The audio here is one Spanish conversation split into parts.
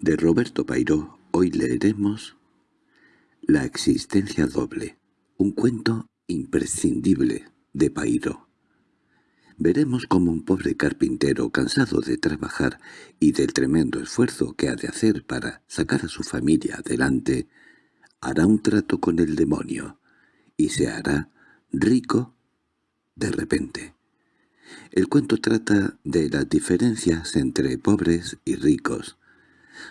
De Roberto Pairó hoy leeremos La existencia doble, un cuento imprescindible de Pairó. Veremos cómo un pobre carpintero cansado de trabajar y del tremendo esfuerzo que ha de hacer para sacar a su familia adelante, hará un trato con el demonio y se hará rico de repente. El cuento trata de las diferencias entre pobres y ricos,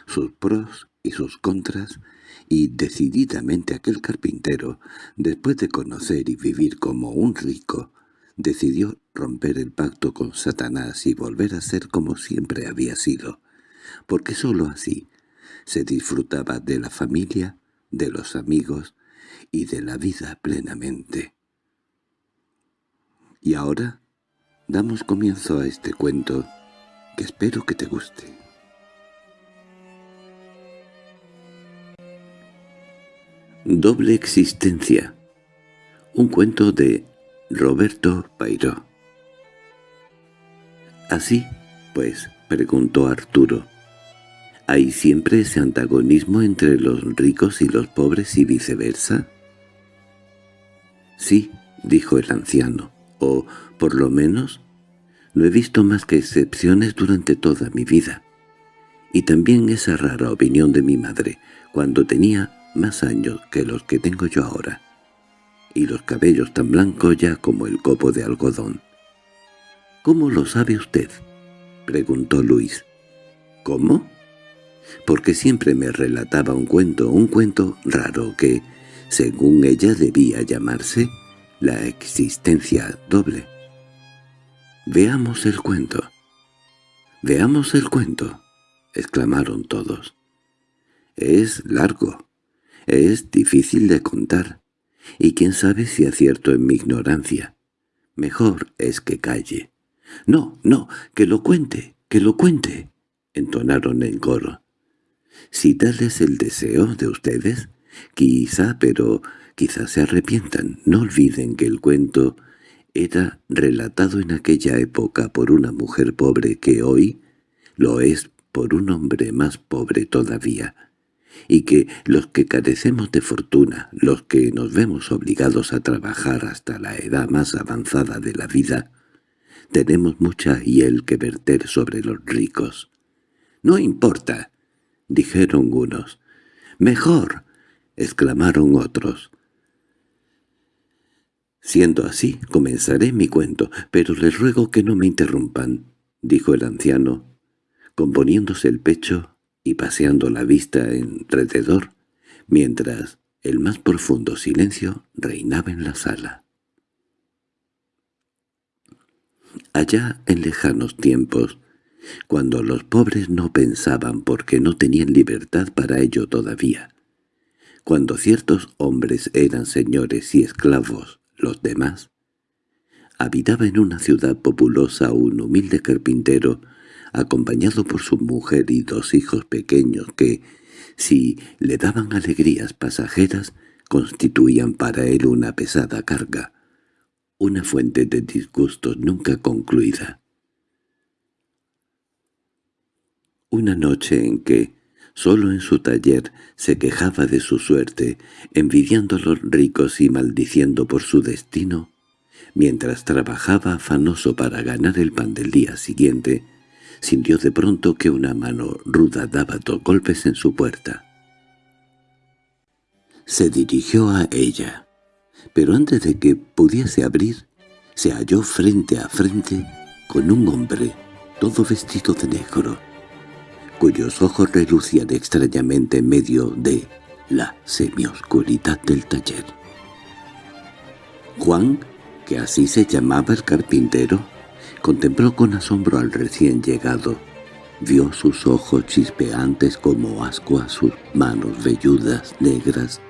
sus pros y sus contras, y decididamente aquel carpintero, después de conocer y vivir como un rico, decidió romper el pacto con Satanás y volver a ser como siempre había sido, porque sólo así se disfrutaba de la familia, de los amigos y de la vida plenamente. Y ahora damos comienzo a este cuento que espero que te guste. Doble existencia. Un cuento de Roberto Pairó. ¿Así? Pues, preguntó Arturo. ¿Hay siempre ese antagonismo entre los ricos y los pobres y viceversa? Sí, dijo el anciano, o, por lo menos, no he visto más que excepciones durante toda mi vida. Y también esa rara opinión de mi madre, cuando tenía más años que los que tengo yo ahora, y los cabellos tan blancos ya como el copo de algodón. —¿Cómo lo sabe usted? —preguntó Luis. —¿Cómo? Porque siempre me relataba un cuento, un cuento raro que, según ella debía llamarse, la existencia doble. —Veamos el cuento. —Veamos el cuento —exclamaron todos. —Es largo es difícil de contar, y quién sabe si acierto en mi ignorancia. Mejor es que calle. —No, no, que lo cuente, que lo cuente —entonaron en coro. —Si tal es el deseo de ustedes, quizá, pero quizá se arrepientan. No olviden que el cuento era relatado en aquella época por una mujer pobre que hoy lo es por un hombre más pobre todavía y que los que carecemos de fortuna, los que nos vemos obligados a trabajar hasta la edad más avanzada de la vida, tenemos mucha hiel que verter sobre los ricos. —No importa —dijeron unos. —Mejor —exclamaron otros. —Siendo así, comenzaré mi cuento, pero les ruego que no me interrumpan —dijo el anciano, componiéndose el pecho y paseando la vista alrededor, mientras el más profundo silencio reinaba en la sala. Allá en lejanos tiempos, cuando los pobres no pensaban porque no tenían libertad para ello todavía, cuando ciertos hombres eran señores y esclavos los demás, habitaba en una ciudad populosa un humilde carpintero acompañado por su mujer y dos hijos pequeños que, si le daban alegrías pasajeras, constituían para él una pesada carga, una fuente de disgustos nunca concluida. Una noche en que, solo en su taller, se quejaba de su suerte, envidiando a los ricos y maldiciendo por su destino, mientras trabajaba afanoso para ganar el pan del día siguiente, sintió de pronto que una mano ruda daba dos golpes en su puerta. Se dirigió a ella, pero antes de que pudiese abrir, se halló frente a frente con un hombre, todo vestido de negro, cuyos ojos relucían extrañamente en medio de la semioscuridad del taller. Juan, que así se llamaba el carpintero, Contempló con asombro al recién llegado. Vio sus ojos chispeantes como ascuas, sus manos velludas, negras,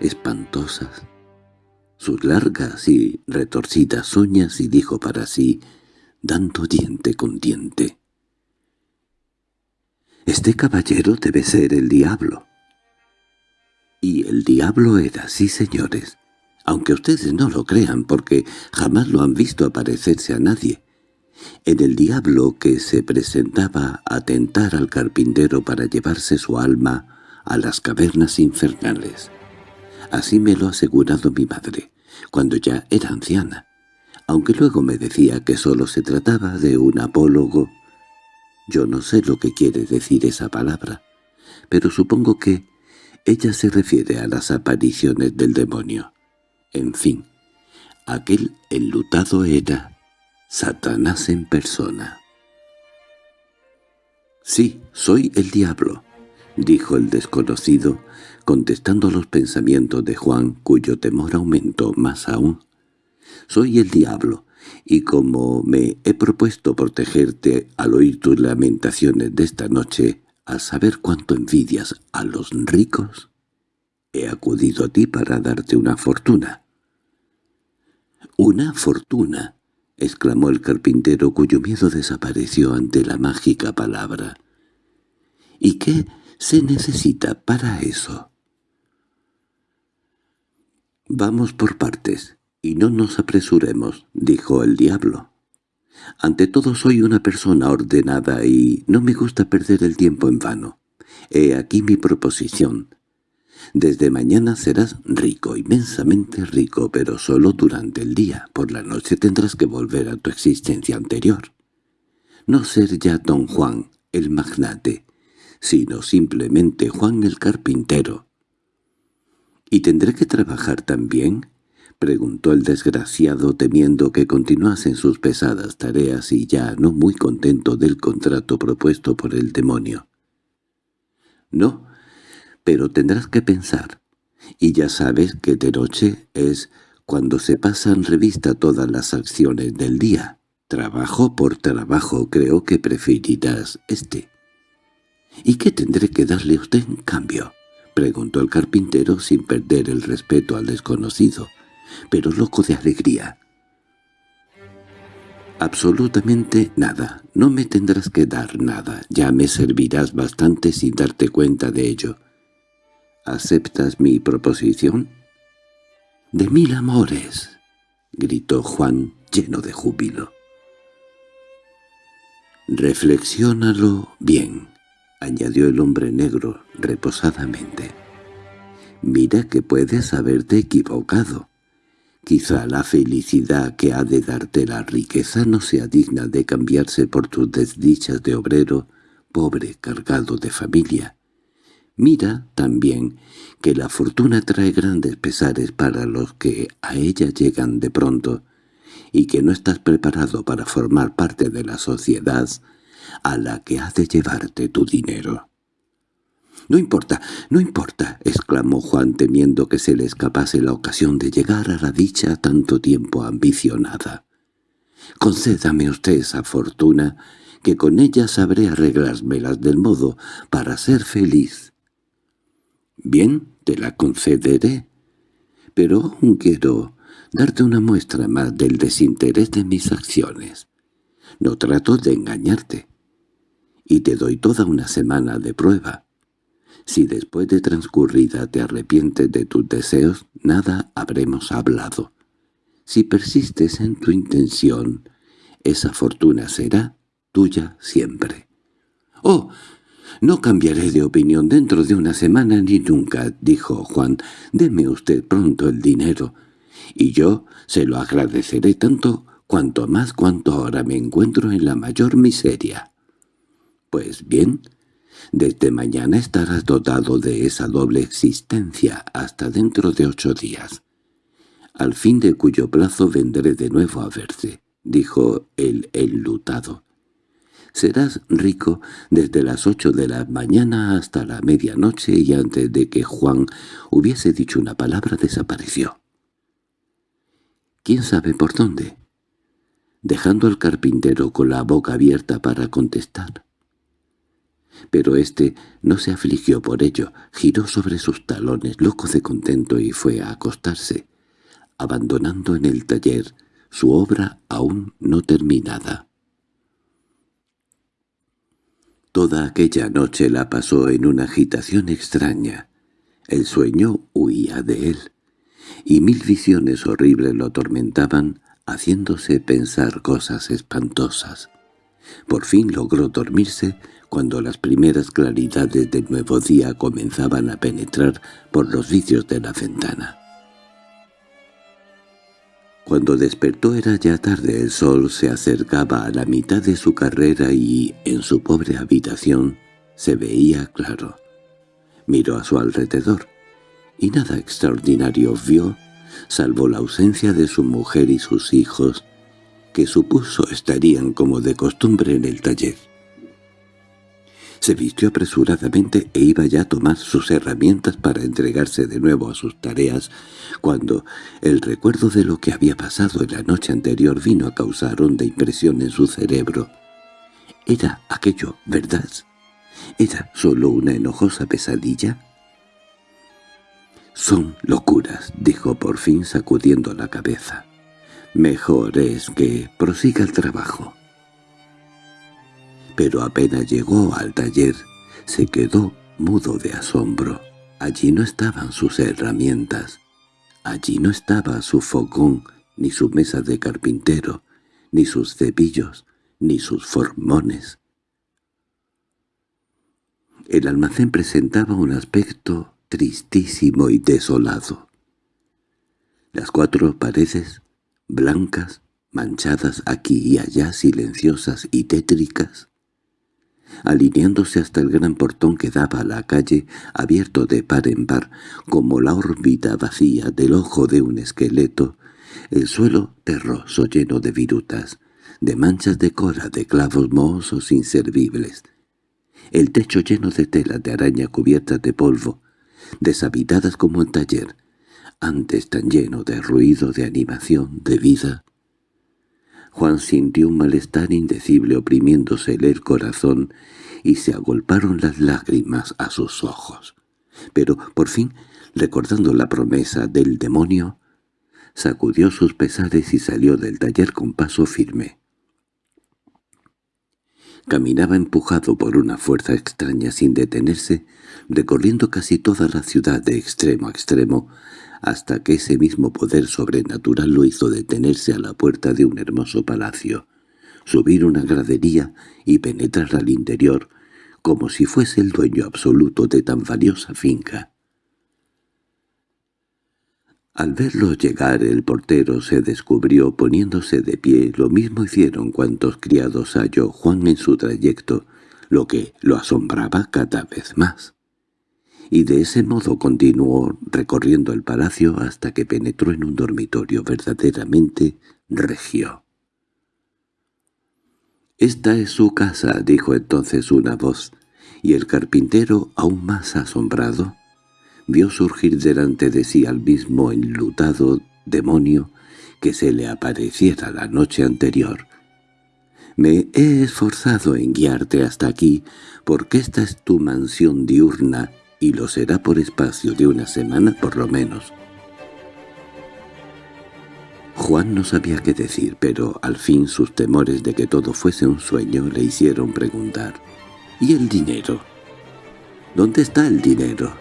espantosas, sus largas y retorcidas uñas y dijo para sí, dando diente con diente. «Este caballero debe ser el diablo». Y el diablo era, sí señores, aunque ustedes no lo crean porque jamás lo han visto aparecerse a nadie en el diablo que se presentaba a tentar al carpintero para llevarse su alma a las cavernas infernales. Así me lo ha asegurado mi madre, cuando ya era anciana, aunque luego me decía que sólo se trataba de un apólogo. Yo no sé lo que quiere decir esa palabra, pero supongo que ella se refiere a las apariciones del demonio. En fin, aquel enlutado era Satanás en persona. «Sí, soy el diablo», dijo el desconocido, contestando los pensamientos de Juan, cuyo temor aumentó más aún. «Soy el diablo, y como me he propuesto protegerte al oír tus lamentaciones de esta noche, al saber cuánto envidias a los ricos, he acudido a ti para darte una fortuna». «¿Una fortuna?» —exclamó el carpintero cuyo miedo desapareció ante la mágica palabra. —¿Y qué se necesita para eso? —Vamos por partes, y no nos apresuremos —dijo el diablo. Ante todo soy una persona ordenada y no me gusta perder el tiempo en vano. He aquí mi proposición. Desde mañana serás rico, inmensamente rico, pero solo durante el día. Por la noche tendrás que volver a tu existencia anterior. No ser ya don Juan, el magnate, sino simplemente Juan el carpintero. —¿Y tendré que trabajar también? —preguntó el desgraciado temiendo que continuasen sus pesadas tareas y ya no muy contento del contrato propuesto por el demonio. —No, pero tendrás que pensar. Y ya sabes que de noche es cuando se pasan revista todas las acciones del día. Trabajo por trabajo creo que preferirás este. —¿Y qué tendré que darle a usted en cambio? —preguntó el carpintero sin perder el respeto al desconocido, pero loco de alegría. —Absolutamente nada. No me tendrás que dar nada. Ya me servirás bastante sin darte cuenta de ello. ¿Aceptas mi proposición? —¡De mil amores! —gritó Juan lleno de júbilo. —Reflexiónalo bien —añadió el hombre negro reposadamente. —Mira que puedes haberte equivocado. Quizá la felicidad que ha de darte la riqueza no sea digna de cambiarse por tus desdichas de obrero pobre cargado de familia. Mira, también, que la fortuna trae grandes pesares para los que a ella llegan de pronto, y que no estás preparado para formar parte de la sociedad a la que ha de llevarte tu dinero. —No importa, no importa —exclamó Juan temiendo que se le escapase la ocasión de llegar a la dicha tanto tiempo ambicionada. —Concédame usted esa fortuna, que con ella sabré arreglármelas del modo para ser feliz. Bien, te la concederé. Pero aún quiero darte una muestra más del desinterés de mis acciones. No trato de engañarte. Y te doy toda una semana de prueba. Si después de transcurrida te arrepientes de tus deseos, nada habremos hablado. Si persistes en tu intención, esa fortuna será tuya siempre. —¡Oh! «No cambiaré de opinión dentro de una semana ni nunca», dijo Juan. «Deme usted pronto el dinero, y yo se lo agradeceré tanto cuanto más cuanto ahora me encuentro en la mayor miseria». «Pues bien, desde mañana estarás dotado de esa doble existencia hasta dentro de ocho días, al fin de cuyo plazo vendré de nuevo a verse», dijo el enlutado. Serás rico desde las ocho de la mañana hasta la medianoche y antes de que Juan hubiese dicho una palabra desapareció. ¿Quién sabe por dónde? Dejando al carpintero con la boca abierta para contestar. Pero éste no se afligió por ello, giró sobre sus talones loco de contento y fue a acostarse, abandonando en el taller su obra aún no terminada. Toda aquella noche la pasó en una agitación extraña. El sueño huía de él, y mil visiones horribles lo atormentaban haciéndose pensar cosas espantosas. Por fin logró dormirse cuando las primeras claridades del nuevo día comenzaban a penetrar por los vicios de la ventana. Cuando despertó era ya tarde, el sol se acercaba a la mitad de su carrera y, en su pobre habitación, se veía claro. Miró a su alrededor, y nada extraordinario vio, salvo la ausencia de su mujer y sus hijos, que supuso estarían como de costumbre en el taller. Se vistió apresuradamente e iba ya a tomar sus herramientas para entregarse de nuevo a sus tareas, cuando el recuerdo de lo que había pasado en la noche anterior vino a causar honda impresión en su cerebro. ¿Era aquello verdad? ¿Era solo una enojosa pesadilla? «Son locuras», dijo por fin sacudiendo la cabeza. «Mejor es que prosiga el trabajo» pero apenas llegó al taller se quedó mudo de asombro. Allí no estaban sus herramientas, allí no estaba su fogón, ni su mesa de carpintero, ni sus cepillos, ni sus formones. El almacén presentaba un aspecto tristísimo y desolado. Las cuatro paredes, blancas, manchadas aquí y allá, silenciosas y tétricas, alineándose hasta el gran portón que daba a la calle, abierto de par en par, como la órbita vacía del ojo de un esqueleto, el suelo terroso lleno de virutas, de manchas de cora, de clavos mohosos inservibles, el techo lleno de telas de araña cubiertas de polvo, deshabitadas como un taller, antes tan lleno de ruido, de animación, de vida, Juan sintió un malestar indecible oprimiéndosele el corazón y se agolparon las lágrimas a sus ojos. Pero, por fin, recordando la promesa del demonio, sacudió sus pesares y salió del taller con paso firme. Caminaba empujado por una fuerza extraña sin detenerse, recorriendo casi toda la ciudad de extremo a extremo, hasta que ese mismo poder sobrenatural lo hizo detenerse a la puerta de un hermoso palacio, subir una gradería y penetrar al interior, como si fuese el dueño absoluto de tan valiosa finca. Al verlo llegar el portero se descubrió poniéndose de pie, lo mismo hicieron cuantos criados halló Juan en su trayecto, lo que lo asombraba cada vez más y de ese modo continuó recorriendo el palacio hasta que penetró en un dormitorio verdaderamente regio. «Esta es su casa», dijo entonces una voz, y el carpintero, aún más asombrado, vio surgir delante de sí al mismo enlutado demonio que se le apareciera la noche anterior. «Me he esforzado en guiarte hasta aquí, porque esta es tu mansión diurna y lo será por espacio de una semana por lo menos. Juan no sabía qué decir, pero al fin sus temores de que todo fuese un sueño le hicieron preguntar. —¿Y el dinero? ¿Dónde está el dinero?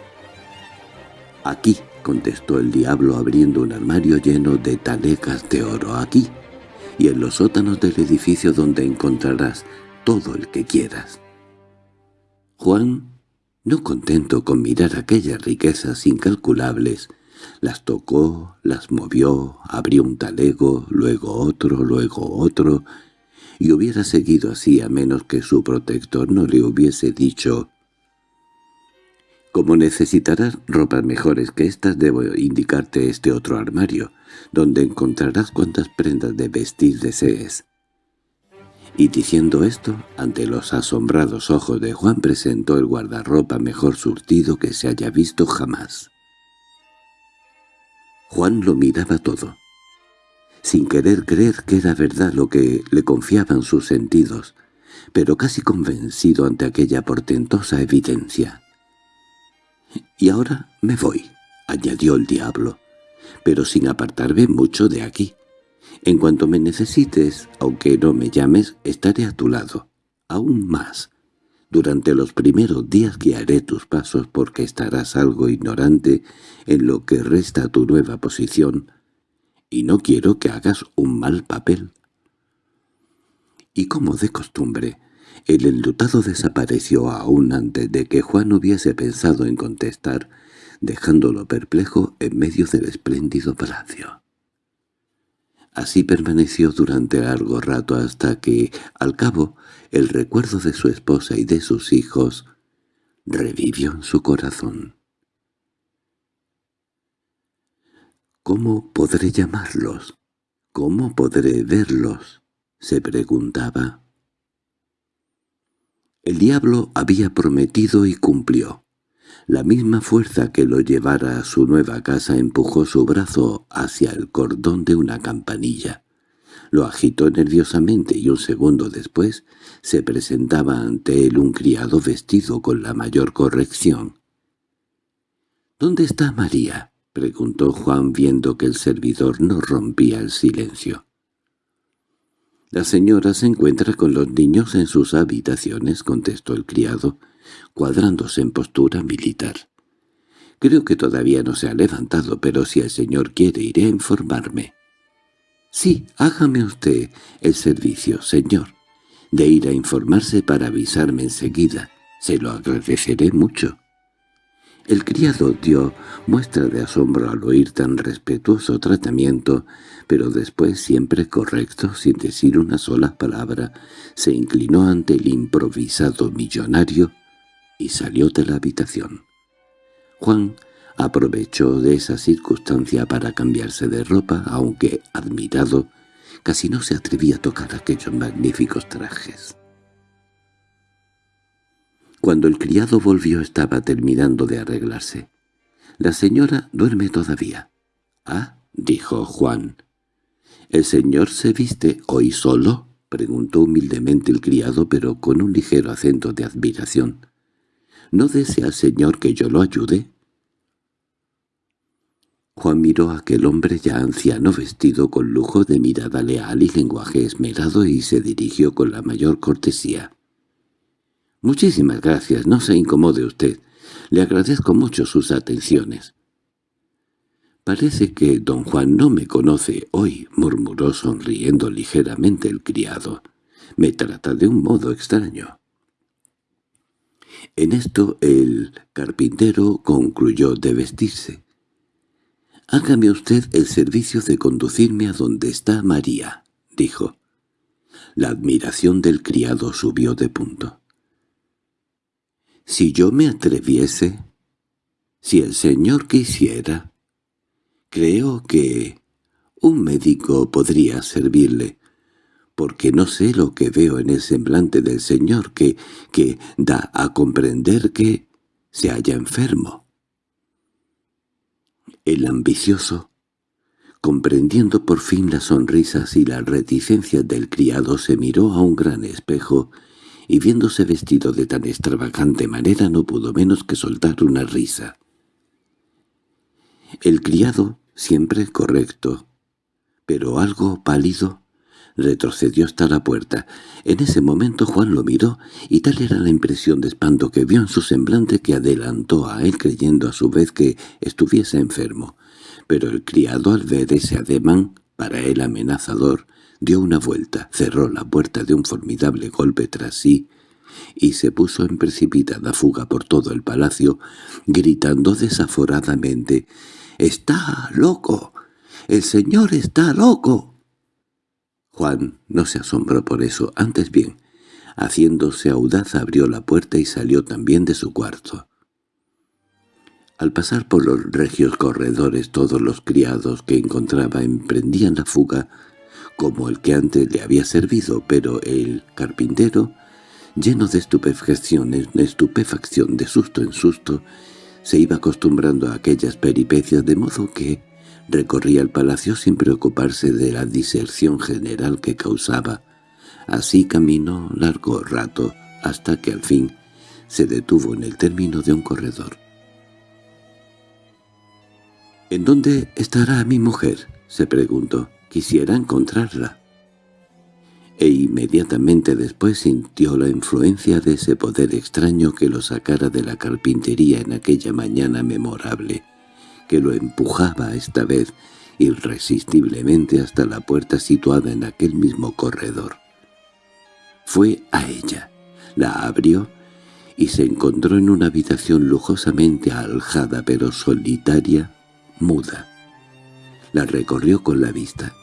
—Aquí —contestó el diablo abriendo un armario lleno de talecas de oro. —Aquí, y en los sótanos del edificio donde encontrarás todo el que quieras. Juan no contento con mirar aquellas riquezas incalculables, las tocó, las movió, abrió un talego, luego otro, luego otro, y hubiera seguido así a menos que su protector no le hubiese dicho «Como necesitarás ropas mejores que estas, debo indicarte este otro armario, donde encontrarás cuantas prendas de vestir desees». Y diciendo esto, ante los asombrados ojos de Juan presentó el guardarropa mejor surtido que se haya visto jamás. Juan lo miraba todo, sin querer creer que era verdad lo que le confiaban sus sentidos, pero casi convencido ante aquella portentosa evidencia. «Y ahora me voy», añadió el diablo, «pero sin apartarme mucho de aquí. En cuanto me necesites, aunque no me llames, estaré a tu lado. Aún más. Durante los primeros días guiaré tus pasos porque estarás algo ignorante en lo que resta tu nueva posición, y no quiero que hagas un mal papel. Y como de costumbre, el enlutado desapareció aún antes de que Juan hubiese pensado en contestar, dejándolo perplejo en medio del espléndido palacio. Así permaneció durante largo rato hasta que, al cabo, el recuerdo de su esposa y de sus hijos revivió en su corazón. ¿Cómo podré llamarlos? ¿Cómo podré verlos? se preguntaba. El diablo había prometido y cumplió. La misma fuerza que lo llevara a su nueva casa empujó su brazo hacia el cordón de una campanilla. Lo agitó nerviosamente y un segundo después se presentaba ante él un criado vestido con la mayor corrección. —¿Dónde está María? —preguntó Juan viendo que el servidor no rompía el silencio. —La señora se encuentra con los niños en sus habitaciones —contestó el criado, cuadrándose en postura militar. —Creo que todavía no se ha levantado, pero si el señor quiere iré a informarme. —Sí, hágame usted el servicio, señor, de ir a informarse para avisarme enseguida. Se lo agradeceré mucho. El criado dio muestra de asombro al oír tan respetuoso tratamiento, pero después, siempre correcto, sin decir una sola palabra, se inclinó ante el improvisado millonario y salió de la habitación. Juan aprovechó de esa circunstancia para cambiarse de ropa, aunque, admirado, casi no se atrevía a tocar aquellos magníficos trajes. Cuando el criado volvió estaba terminando de arreglarse. «La señora duerme todavía». «Ah», dijo Juan. «¿El señor se viste hoy solo?» preguntó humildemente el criado, pero con un ligero acento de admiración. «¿No desea el señor que yo lo ayude?» Juan miró a aquel hombre ya anciano vestido con lujo de mirada leal y lenguaje esmerado y se dirigió con la mayor cortesía. —Muchísimas gracias, no se incomode usted. Le agradezco mucho sus atenciones. —Parece que don Juan no me conoce hoy —murmuró sonriendo ligeramente el criado. —Me trata de un modo extraño. En esto el carpintero concluyó de vestirse. «Hágame usted el servicio de conducirme a donde está María», dijo. La admiración del criado subió de punto. Si yo me atreviese, si el señor quisiera, creo que un médico podría servirle, porque no sé lo que veo en el semblante del señor que, que da a comprender que se halla enfermo. El ambicioso, comprendiendo por fin las sonrisas y las reticencias del criado, se miró a un gran espejo y viéndose vestido de tan extravagante manera no pudo menos que soltar una risa. El criado, siempre correcto, pero algo pálido, retrocedió hasta la puerta. En ese momento Juan lo miró, y tal era la impresión de espanto que vio en su semblante que adelantó a él creyendo a su vez que estuviese enfermo. Pero el criado al ver ese ademán, para él amenazador, dio una vuelta, cerró la puerta de un formidable golpe tras sí y se puso en precipitada fuga por todo el palacio, gritando desaforadamente «¡Está loco! ¡El señor está loco!». Juan no se asombró por eso, antes bien, haciéndose audaz abrió la puerta y salió también de su cuarto. Al pasar por los regios corredores todos los criados que encontraba emprendían la fuga como el que antes le había servido, pero el carpintero, lleno de estupefacción en estupefacción, de susto en susto, se iba acostumbrando a aquellas peripecias de modo que recorría el palacio sin preocuparse de la diserción general que causaba. Así caminó largo rato, hasta que al fin se detuvo en el término de un corredor. —¿En dónde estará mi mujer? —se preguntó. Quisiera encontrarla. E inmediatamente después sintió la influencia de ese poder extraño que lo sacara de la carpintería en aquella mañana memorable, que lo empujaba esta vez, irresistiblemente hasta la puerta situada en aquel mismo corredor. Fue a ella, la abrió y se encontró en una habitación lujosamente aljada pero solitaria, muda. La recorrió con la vista.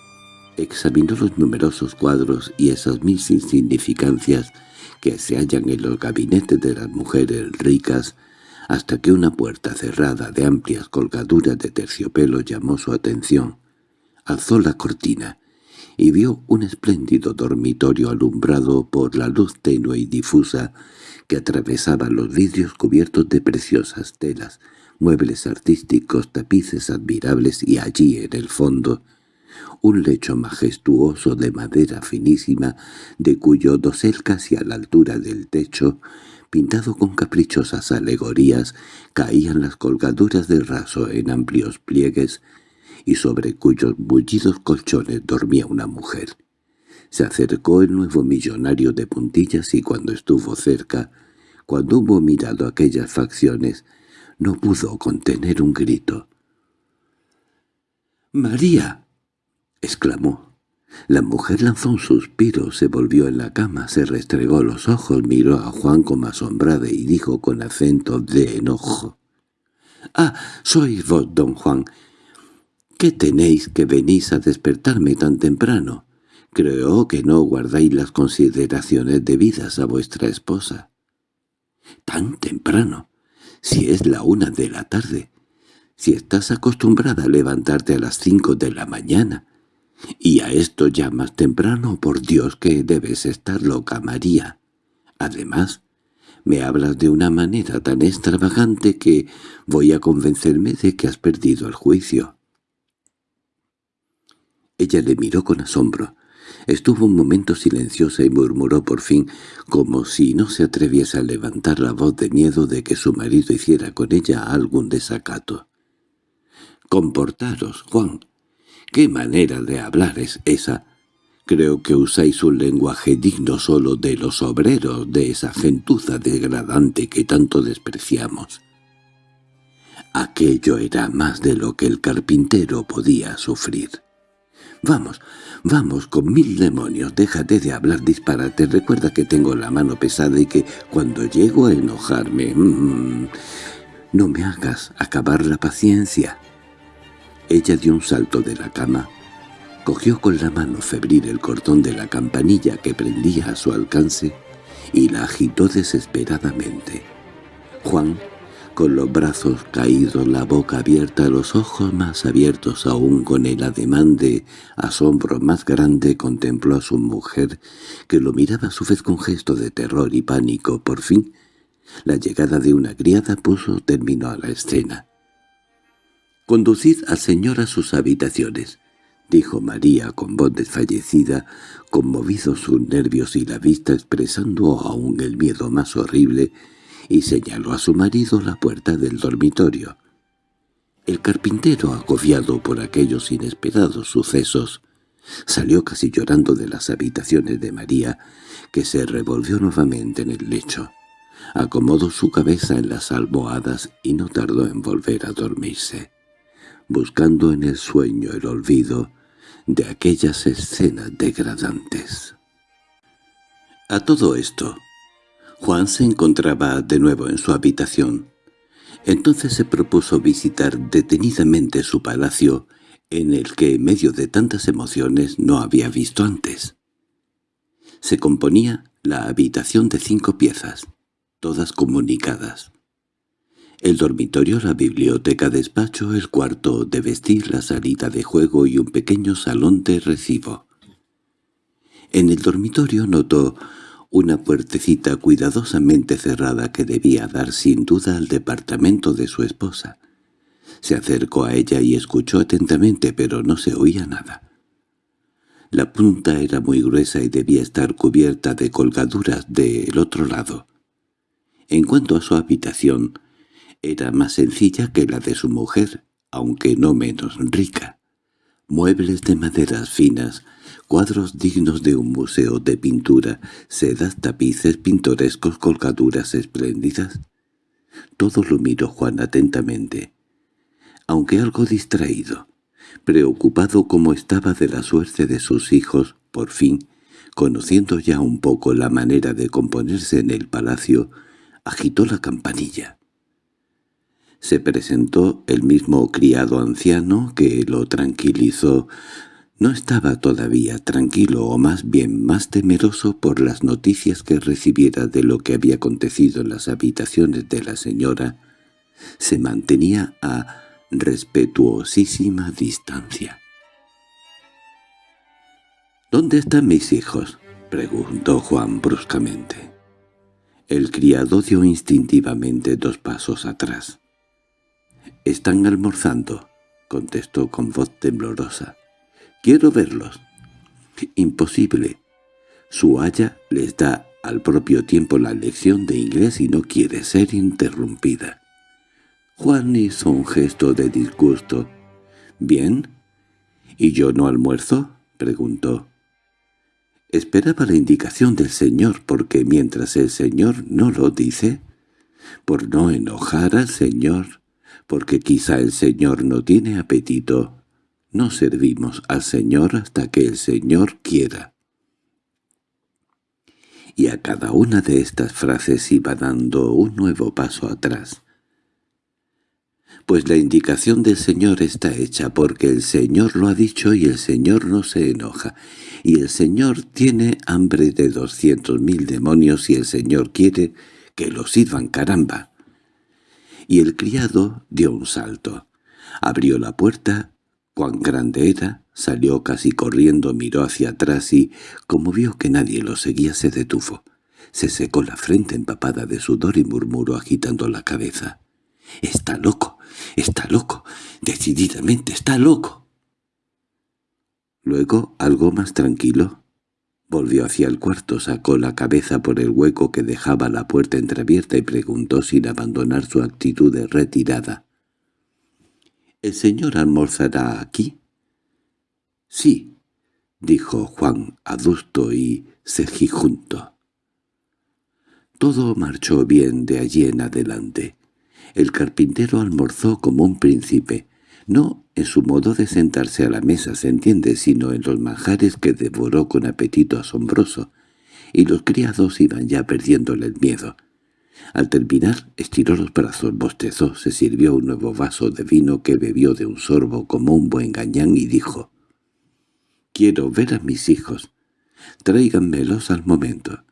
Examinó los numerosos cuadros y esas mil insignificancias que se hallan en los gabinetes de las mujeres ricas, hasta que una puerta cerrada de amplias colgaduras de terciopelo llamó su atención. Alzó la cortina y vio un espléndido dormitorio alumbrado por la luz tenue y difusa que atravesaba los vidrios cubiertos de preciosas telas, muebles artísticos, tapices admirables y allí, en el fondo, un lecho majestuoso de madera finísima, de cuyo dosel casi a la altura del techo, pintado con caprichosas alegorías, caían las colgaduras de raso en amplios pliegues, y sobre cuyos bullidos colchones dormía una mujer. Se acercó el nuevo millonario de puntillas y cuando estuvo cerca, cuando hubo mirado aquellas facciones, no pudo contener un grito. —¡María! —exclamó. La mujer lanzó un suspiro, se volvió en la cama, se restregó los ojos, miró a Juan como asombrada y dijo con acento de enojo. —¡Ah, sois vos, don Juan! ¿Qué tenéis que venís a despertarme tan temprano? Creo que no guardáis las consideraciones debidas a vuestra esposa. —¿Tan temprano? Si es la una de la tarde. Si estás acostumbrada a levantarte a las cinco de la mañana. Y a esto ya más temprano, por Dios que debes estar loca, María. Además, me hablas de una manera tan extravagante que voy a convencerme de que has perdido el juicio. Ella le miró con asombro. Estuvo un momento silenciosa y murmuró por fin, como si no se atreviese a levantar la voz de miedo de que su marido hiciera con ella algún desacato. «Comportaros, Juan. ¿Qué manera de hablar es esa? Creo que usáis un lenguaje digno solo de los obreros, de esa gentuza degradante que tanto despreciamos». Aquello era más de lo que el carpintero podía sufrir. «Vamos, vamos, con mil demonios, déjate de hablar disparate, recuerda que tengo la mano pesada y que cuando llego a enojarme... Mm, no me hagas acabar la paciencia». Ella dio un salto de la cama, cogió con la mano febril el cordón de la campanilla que prendía a su alcance y la agitó desesperadamente. Juan con los brazos caídos, la boca abierta, los ojos más abiertos aún con el ademán de asombro más grande, contempló a su mujer, que lo miraba a su vez con gesto de terror y pánico. Por fin, la llegada de una criada puso término a la escena. «Conducid al señor a sus habitaciones», dijo María con voz desfallecida, conmovidos sus nervios y la vista expresando aún el miedo más horrible, y señaló a su marido la puerta del dormitorio. El carpintero, agobiado por aquellos inesperados sucesos, salió casi llorando de las habitaciones de María, que se revolvió nuevamente en el lecho. Acomodó su cabeza en las almohadas y no tardó en volver a dormirse, buscando en el sueño el olvido de aquellas escenas degradantes. A todo esto, Juan se encontraba de nuevo en su habitación. Entonces se propuso visitar detenidamente su palacio, en el que en medio de tantas emociones no había visto antes. Se componía la habitación de cinco piezas, todas comunicadas. El dormitorio, la biblioteca, despacho, el cuarto de vestir, la salida de juego y un pequeño salón de recibo. En el dormitorio notó una puertecita cuidadosamente cerrada que debía dar sin duda al departamento de su esposa. Se acercó a ella y escuchó atentamente, pero no se oía nada. La punta era muy gruesa y debía estar cubierta de colgaduras del otro lado. En cuanto a su habitación, era más sencilla que la de su mujer, aunque no menos rica. Muebles de maderas finas, cuadros dignos de un museo de pintura, sedas, tapices pintorescos, colgaduras espléndidas. Todo lo miró Juan atentamente, aunque algo distraído. preocupado como estaba de la suerte de sus hijos, por fin, conociendo ya un poco la manera de componerse en el palacio, agitó la campanilla. Se presentó el mismo criado anciano que lo tranquilizó. No estaba todavía tranquilo o más bien más temeroso por las noticias que recibiera de lo que había acontecido en las habitaciones de la señora. Se mantenía a respetuosísima distancia. —¿Dónde están mis hijos? —preguntó Juan bruscamente. El criado dio instintivamente dos pasos atrás. —Están almorzando —contestó con voz temblorosa. —Quiero verlos. —Imposible. Su haya les da al propio tiempo la lección de inglés y no quiere ser interrumpida. Juan hizo un gesto de disgusto. —¿Bien? ¿Y yo no almuerzo? —preguntó. Esperaba la indicación del Señor, porque mientras el Señor no lo dice, por no enojar al Señor, porque quizá el Señor no tiene apetito, no servimos al Señor hasta que el Señor quiera. Y a cada una de estas frases iba dando un nuevo paso atrás, pues la indicación del Señor está hecha porque el Señor lo ha dicho y el Señor no se enoja, y el Señor tiene hambre de doscientos mil demonios y el Señor quiere que lo sirvan caramba. Y el criado dio un salto. Abrió la puerta, cuán grande era, salió casi corriendo, miró hacia atrás y, como vio que nadie lo seguía, se detuvo. Se secó la frente empapada de sudor y murmuró agitando la cabeza. —¡Está loco! ¡Está loco! ¡Decididamente está loco! Luego, algo más tranquilo, volvió hacia el cuarto, sacó la cabeza por el hueco que dejaba la puerta entreabierta y preguntó sin abandonar su actitud de retirada. —¿El señor almorzará aquí? —Sí —dijo Juan adusto y cejijunto. Todo marchó bien de allí en adelante. El carpintero almorzó como un príncipe, no en su modo de sentarse a la mesa, se entiende, sino en los manjares que devoró con apetito asombroso, y los criados iban ya perdiéndole el miedo. Al terminar, estiró los brazos, bostezó, se sirvió un nuevo vaso de vino que bebió de un sorbo como un buen gañán y dijo, «Quiero ver a mis hijos. Tráiganmelos al momento».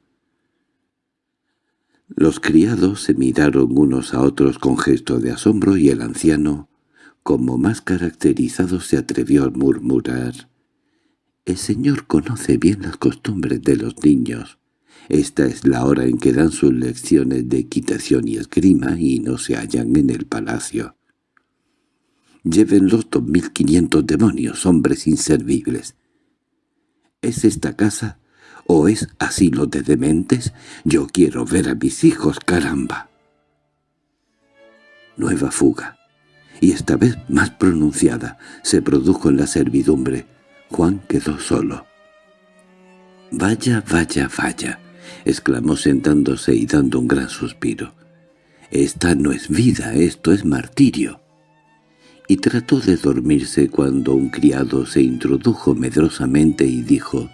Los criados se miraron unos a otros con gesto de asombro y el anciano, como más caracterizado, se atrevió a murmurar. «El señor conoce bien las costumbres de los niños. Esta es la hora en que dan sus lecciones de equitación y esgrima y no se hallan en el palacio. Llévenlos dos mil quinientos demonios, hombres inservibles. ¿Es esta casa ¿O es asilo de dementes? Yo quiero ver a mis hijos, caramba. Nueva fuga, y esta vez más pronunciada, se produjo en la servidumbre. Juan quedó solo. «Vaya, vaya, vaya», exclamó sentándose y dando un gran suspiro. «Esta no es vida, esto es martirio» y trató de dormirse cuando un criado se introdujo medrosamente y dijo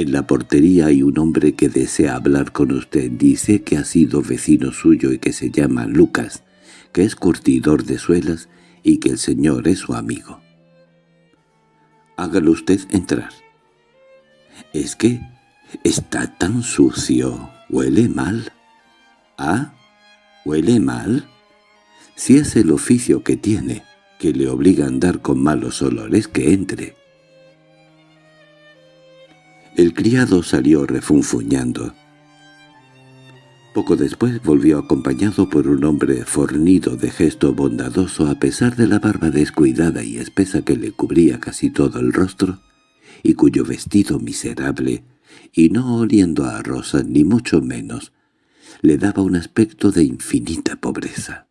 en la portería hay un hombre que desea hablar con usted. Dice que ha sido vecino suyo y que se llama Lucas, que es curtidor de suelas y que el señor es su amigo. Hágalo usted entrar. Es que está tan sucio. ¿Huele mal? ¿Ah? ¿Huele mal? Si es el oficio que tiene, que le obliga a andar con malos olores, que entre. El criado salió refunfuñando. Poco después volvió acompañado por un hombre fornido de gesto bondadoso a pesar de la barba descuidada y espesa que le cubría casi todo el rostro, y cuyo vestido miserable, y no oliendo a rosas ni mucho menos, le daba un aspecto de infinita pobreza.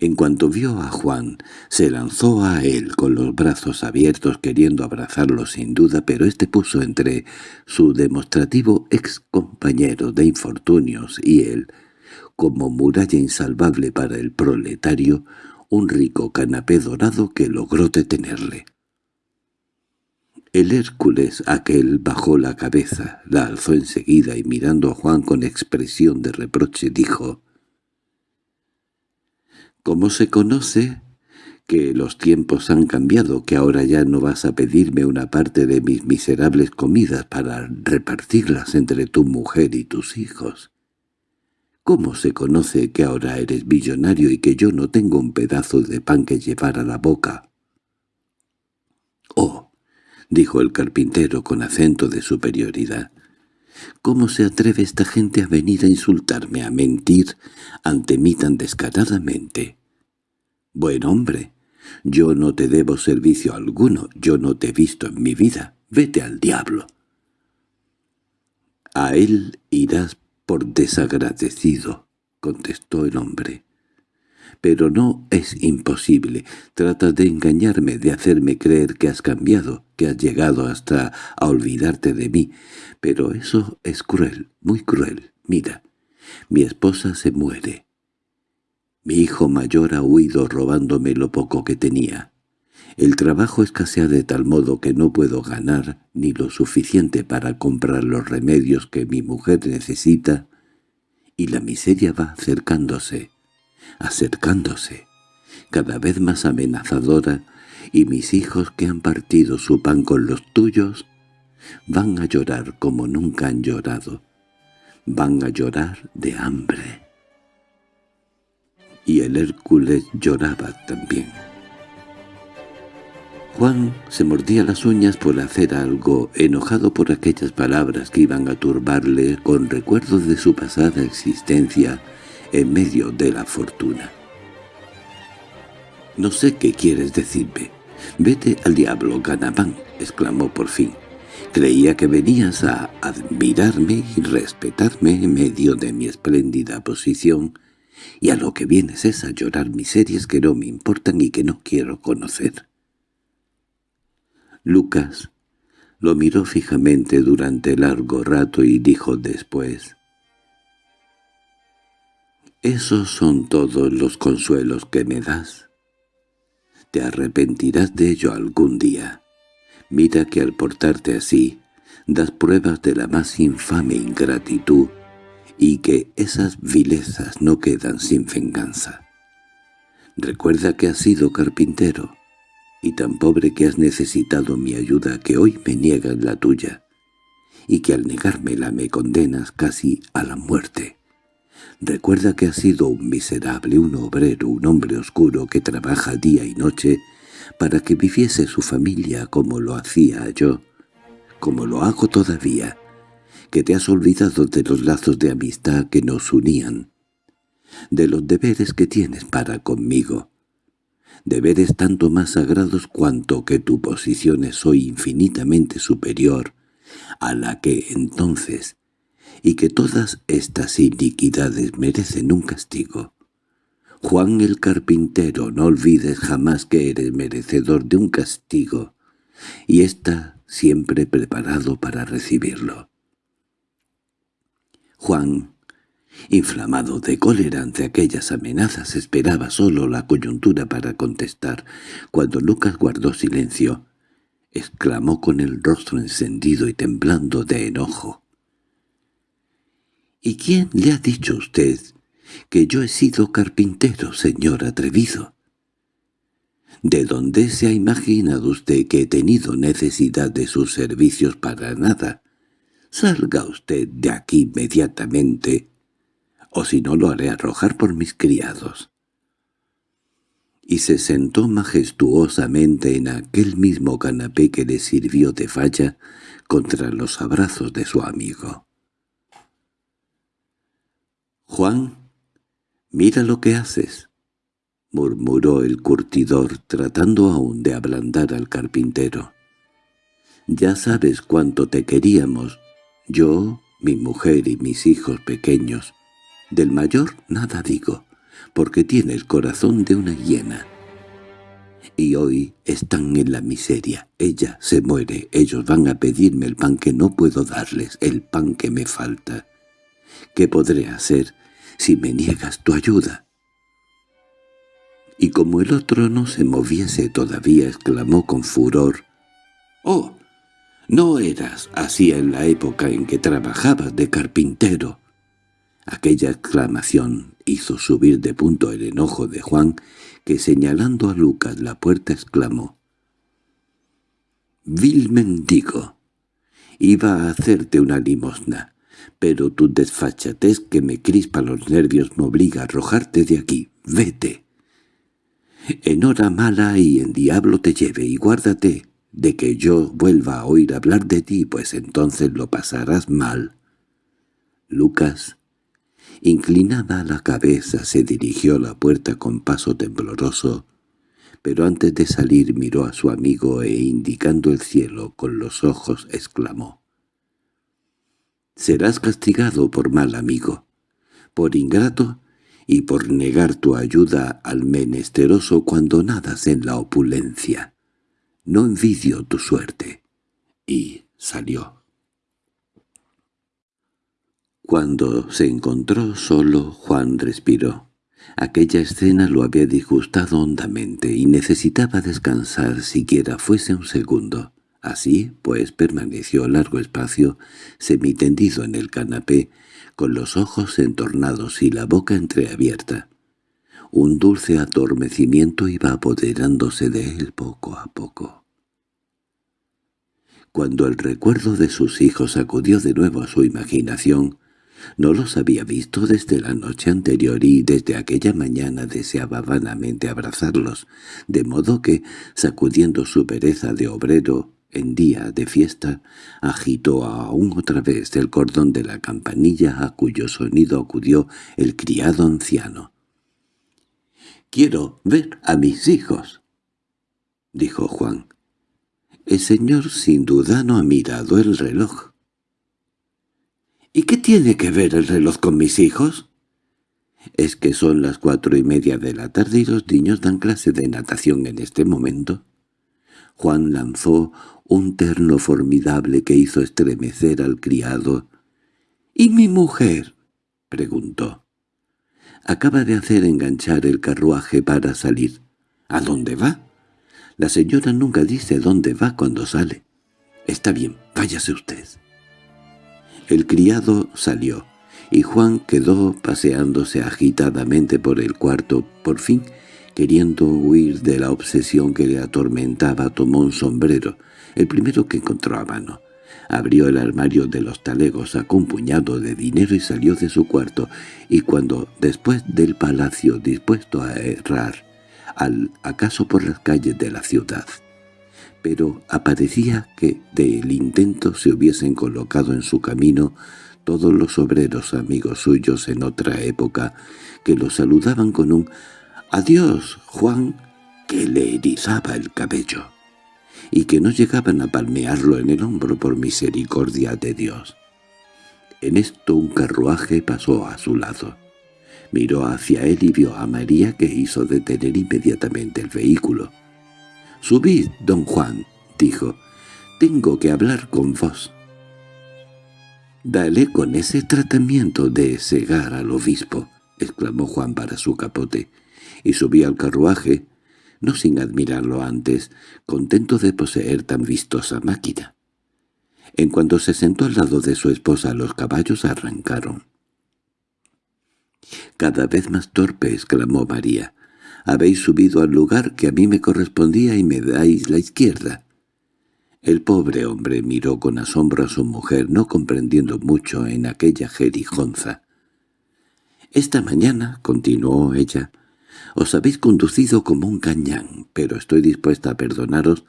En cuanto vio a Juan, se lanzó a él con los brazos abiertos queriendo abrazarlo sin duda, pero éste puso entre su demostrativo ex compañero de infortunios y él, como muralla insalvable para el proletario, un rico canapé dorado que logró detenerle. El Hércules aquel bajó la cabeza, la alzó enseguida y mirando a Juan con expresión de reproche dijo «¿Cómo se conoce que los tiempos han cambiado, que ahora ya no vas a pedirme una parte de mis miserables comidas para repartirlas entre tu mujer y tus hijos. ¿Cómo se conoce que ahora eres millonario y que yo no tengo un pedazo de pan que llevar a la boca? —Oh —dijo el carpintero con acento de superioridad—, ¿cómo se atreve esta gente a venir a insultarme, a mentir ante mí tan descaradamente? Buen hombre, yo no te debo servicio alguno, yo no te he visto en mi vida. Vete al diablo. A él irás por desagradecido, contestó el hombre. Pero no es imposible. Tratas de engañarme, de hacerme creer que has cambiado, que has llegado hasta a olvidarte de mí. Pero eso es cruel, muy cruel. Mira, mi esposa se muere. Mi hijo mayor ha huido robándome lo poco que tenía. El trabajo escasea de tal modo que no puedo ganar ni lo suficiente para comprar los remedios que mi mujer necesita, y la miseria va acercándose, acercándose, cada vez más amenazadora, y mis hijos que han partido su pan con los tuyos van a llorar como nunca han llorado, van a llorar de hambre y el Hércules lloraba también. Juan se mordía las uñas por hacer algo, enojado por aquellas palabras que iban a turbarle con recuerdos de su pasada existencia en medio de la fortuna. «No sé qué quieres decirme. Vete al diablo, Ganabán», exclamó por fin. «Creía que venías a admirarme y respetarme en medio de mi espléndida posición y a lo que vienes es a llorar miserias que no me importan y que no quiero conocer. Lucas lo miró fijamente durante largo rato y dijo después, «Esos son todos los consuelos que me das. Te arrepentirás de ello algún día. Mira que al portarte así, das pruebas de la más infame ingratitud y que esas vilezas no quedan sin venganza. Recuerda que has sido carpintero, y tan pobre que has necesitado mi ayuda que hoy me niegas la tuya, y que al negármela me condenas casi a la muerte. Recuerda que has sido un miserable, un obrero, un hombre oscuro que trabaja día y noche para que viviese su familia como lo hacía yo, como lo hago todavía, que te has olvidado de los lazos de amistad que nos unían, de los deberes que tienes para conmigo, deberes tanto más sagrados cuanto que tu posición es hoy infinitamente superior a la que entonces, y que todas estas iniquidades merecen un castigo. Juan el carpintero, no olvides jamás que eres merecedor de un castigo, y está siempre preparado para recibirlo. Juan, inflamado de cólera ante aquellas amenazas, esperaba solo la coyuntura para contestar. Cuando Lucas guardó silencio, exclamó con el rostro encendido y temblando de enojo. —¿Y quién le ha dicho a usted que yo he sido carpintero, señor atrevido? ¿De dónde se ha imaginado usted que he tenido necesidad de sus servicios para nada? Salga usted de aquí inmediatamente, o si no lo haré arrojar por mis criados. Y se sentó majestuosamente en aquel mismo canapé que le sirvió de falla contra los abrazos de su amigo. «Juan, mira lo que haces», murmuró el curtidor tratando aún de ablandar al carpintero. «Ya sabes cuánto te queríamos yo, mi mujer y mis hijos pequeños. Del mayor nada digo, porque tiene el corazón de una hiena. Y hoy están en la miseria. Ella se muere. Ellos van a pedirme el pan que no puedo darles, el pan que me falta. ¿Qué podré hacer si me niegas tu ayuda? y como el otro no se moviese todavía exclamó con furor «¡Oh! No eras así en la época en que trabajabas de carpintero». Aquella exclamación hizo subir de punto el enojo de Juan, que señalando a Lucas la puerta exclamó «Vil mendigo, iba a hacerte una limosna, pero tu desfachatez que me crispa los nervios me obliga a arrojarte de aquí. Vete. En hora mala y en diablo te lleve y guárdate de que yo vuelva a oír hablar de ti, pues entonces lo pasarás mal. Lucas, inclinada la cabeza, se dirigió a la puerta con paso tembloroso, pero antes de salir miró a su amigo e indicando el cielo con los ojos exclamó serás castigado por mal amigo, por ingrato y por negar tu ayuda al menesteroso cuando nadas en la opulencia. No envidio tu suerte. Y salió. Cuando se encontró solo, Juan respiró. Aquella escena lo había disgustado hondamente y necesitaba descansar siquiera fuese un segundo. Así, pues, permaneció largo espacio, semitendido en el canapé, con los ojos entornados y la boca entreabierta. Un dulce adormecimiento iba apoderándose de él poco a poco. Cuando el recuerdo de sus hijos acudió de nuevo a su imaginación, no los había visto desde la noche anterior y desde aquella mañana deseaba vanamente abrazarlos, de modo que, sacudiendo su pereza de obrero, en día de fiesta, agitó aún otra vez el cordón de la campanilla a cuyo sonido acudió el criado anciano. «Quiero ver a mis hijos», dijo Juan. El señor sin duda no ha mirado el reloj. «¿Y qué tiene que ver el reloj con mis hijos?» «Es que son las cuatro y media de la tarde y los niños dan clase de natación en este momento». Juan lanzó un terno formidable que hizo estremecer al criado. —¿Y mi mujer? —preguntó. Acaba de hacer enganchar el carruaje para salir. —¿A dónde va? La señora nunca dice dónde va cuando sale. —Está bien, váyase usted. El criado salió, y Juan quedó paseándose agitadamente por el cuarto. Por fin, queriendo huir de la obsesión que le atormentaba, tomó un sombrero, el primero que encontró a mano. Abrió el armario de los talegos, sacó un puñado de dinero y salió de su cuarto, y cuando, después del palacio dispuesto a errar, al acaso por las calles de la ciudad, pero aparecía que del intento se hubiesen colocado en su camino todos los obreros amigos suyos en otra época, que lo saludaban con un «Adiós, Juan», que le erizaba el cabello y que no llegaban a palmearlo en el hombro por misericordia de Dios. En esto un carruaje pasó a su lado. Miró hacia él y vio a María que hizo detener inmediatamente el vehículo. «Subid, don Juan», dijo, «tengo que hablar con vos». «Dale con ese tratamiento de cegar al obispo», exclamó Juan para su capote, y subió al carruaje, no sin admirarlo antes, contento de poseer tan vistosa máquina. En cuanto se sentó al lado de su esposa los caballos arrancaron. «Cada vez más torpe», exclamó María. «Habéis subido al lugar que a mí me correspondía y me dais la izquierda». El pobre hombre miró con asombro a su mujer, no comprendiendo mucho en aquella jerijonza. «Esta mañana», continuó ella, os habéis conducido como un cañán, pero estoy dispuesta a perdonaros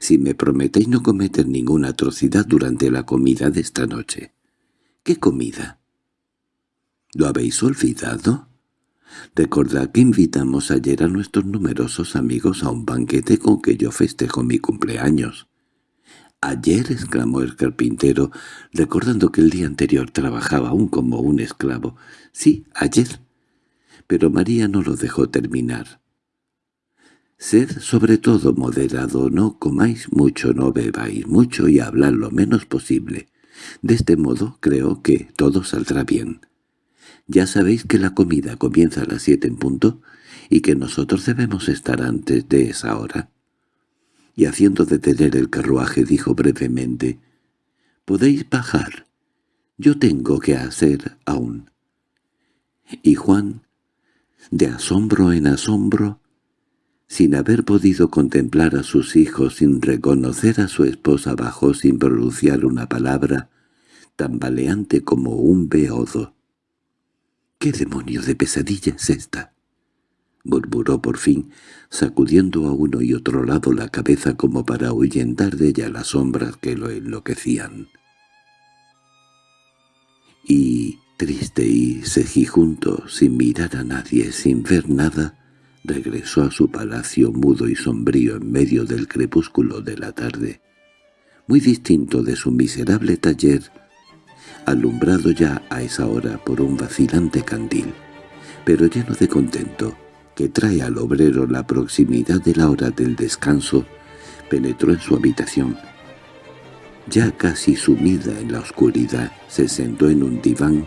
si me prometéis no cometer ninguna atrocidad durante la comida de esta noche. ¿Qué comida? ¿Lo habéis olvidado? Recordad que invitamos ayer a nuestros numerosos amigos a un banquete con que yo festejo mi cumpleaños. —Ayer —exclamó el carpintero, recordando que el día anterior trabajaba aún como un esclavo. —Sí, ayer pero María no lo dejó terminar. Sed sobre todo moderado, no comáis mucho, no bebáis mucho y hablad lo menos posible. De este modo creo que todo saldrá bien. Ya sabéis que la comida comienza a las siete en punto, y que nosotros debemos estar antes de esa hora. Y haciendo detener el carruaje dijo brevemente, «Podéis bajar. Yo tengo que hacer aún». Y Juan, de asombro en asombro, sin haber podido contemplar a sus hijos, sin reconocer a su esposa, bajó sin pronunciar una palabra, tambaleante como un beodo. —¿Qué demonio de pesadilla es esta? —murmuró por fin, sacudiendo a uno y otro lado la cabeza como para ahuyentar de ella las sombras que lo enloquecían. Y, triste y cejijunto, sin mirar a nadie, sin ver nada, regresó a su palacio mudo y sombrío en medio del crepúsculo de la tarde, muy distinto de su miserable taller, alumbrado ya a esa hora por un vacilante candil, pero lleno de contento, que trae al obrero la proximidad de la hora del descanso, penetró en su habitación. Ya casi sumida en la oscuridad, se sentó en un diván